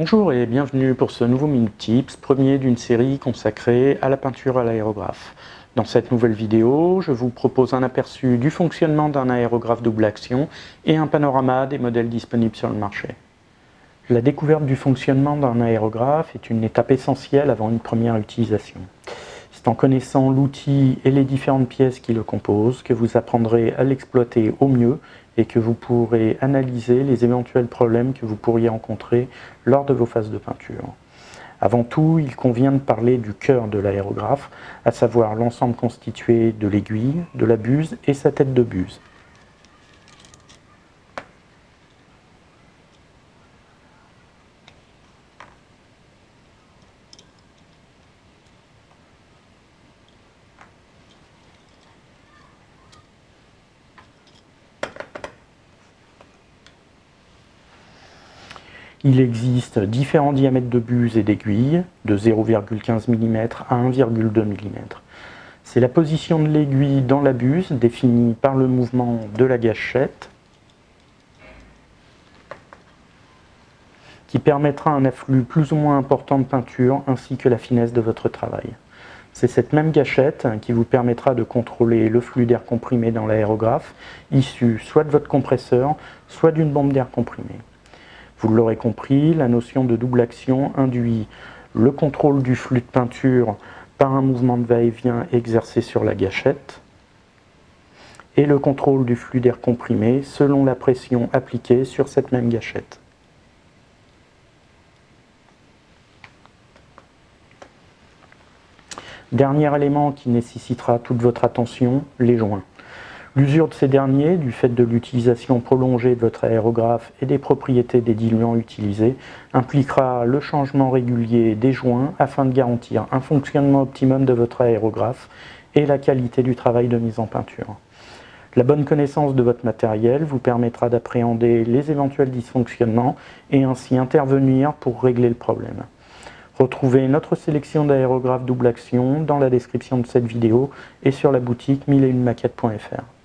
Bonjour et bienvenue pour ce nouveau Minute Tips, premier d'une série consacrée à la peinture à l'aérographe. Dans cette nouvelle vidéo, je vous propose un aperçu du fonctionnement d'un aérographe double action et un panorama des modèles disponibles sur le marché. La découverte du fonctionnement d'un aérographe est une étape essentielle avant une première utilisation. C'est en connaissant l'outil et les différentes pièces qui le composent que vous apprendrez à l'exploiter au mieux et que vous pourrez analyser les éventuels problèmes que vous pourriez rencontrer lors de vos phases de peinture. Avant tout, il convient de parler du cœur de l'aérographe, à savoir l'ensemble constitué de l'aiguille, de la buse et sa tête de buse. Il existe différents diamètres de buse et d'aiguille, de 0,15 mm à 1,2 mm. C'est la position de l'aiguille dans la buse, définie par le mouvement de la gâchette, qui permettra un afflux plus ou moins important de peinture ainsi que la finesse de votre travail. C'est cette même gâchette qui vous permettra de contrôler le flux d'air comprimé dans l'aérographe, issu soit de votre compresseur, soit d'une bombe d'air comprimée. Vous l'aurez compris, la notion de double action induit le contrôle du flux de peinture par un mouvement de va-et-vient exercé sur la gâchette et le contrôle du flux d'air comprimé selon la pression appliquée sur cette même gâchette. Dernier élément qui nécessitera toute votre attention, les joints. L'usure de ces derniers, du fait de l'utilisation prolongée de votre aérographe et des propriétés des diluants utilisés, impliquera le changement régulier des joints afin de garantir un fonctionnement optimum de votre aérographe et la qualité du travail de mise en peinture. La bonne connaissance de votre matériel vous permettra d'appréhender les éventuels dysfonctionnements et ainsi intervenir pour régler le problème. Retrouvez notre sélection d'aérographes double action dans la description de cette vidéo et sur la boutique 1001maquettes.fr.